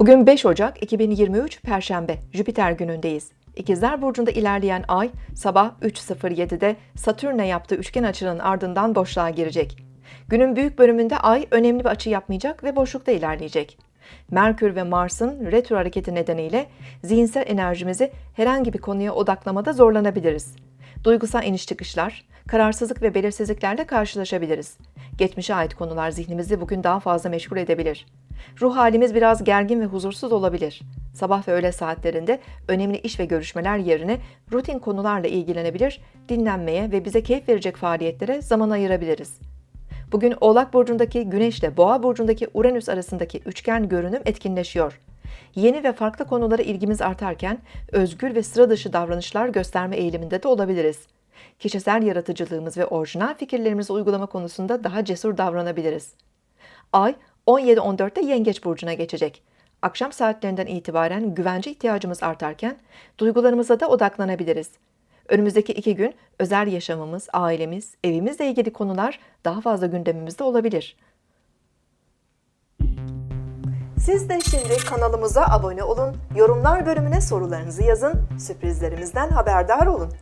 Bugün 5 Ocak 2023 Perşembe, Jüpiter günündeyiz. İkizler Burcu'nda ilerleyen ay sabah 3.07'de Satürn'e yaptığı üçgen açının ardından boşluğa girecek. Günün büyük bölümünde ay önemli bir açı yapmayacak ve boşlukta ilerleyecek. Merkür ve Mars'ın retro hareketi nedeniyle zihinsel enerjimizi herhangi bir konuya odaklamada zorlanabiliriz. Duygusal iniş çıkışlar, kararsızlık ve belirsizliklerle karşılaşabiliriz. Geçmişe ait konular zihnimizi bugün daha fazla meşgul edebilir. Ruh halimiz biraz gergin ve huzursuz olabilir. Sabah ve öğle saatlerinde önemli iş ve görüşmeler yerine rutin konularla ilgilenebilir, dinlenmeye ve bize keyif verecek faaliyetlere zaman ayırabiliriz. Bugün Oğlak Burcu'ndaki Güneş ile Boğa Burcu'ndaki Uranüs arasındaki üçgen görünüm etkinleşiyor. Yeni ve farklı konulara ilgimiz artarken özgür ve sıra dışı davranışlar gösterme eğiliminde de olabiliriz. Kişisel yaratıcılığımız ve orijinal fikirlerimizi uygulama konusunda daha cesur davranabiliriz. Ay 17-14'te Yengeç Burcu'na geçecek. Akşam saatlerinden itibaren güvence ihtiyacımız artarken duygularımıza da odaklanabiliriz. Önümüzdeki iki gün özel yaşamımız, ailemiz, evimizle ilgili konular daha fazla gündemimizde olabilir. Siz de şimdi kanalımıza abone olun, yorumlar bölümüne sorularınızı yazın, sürprizlerimizden haberdar olun.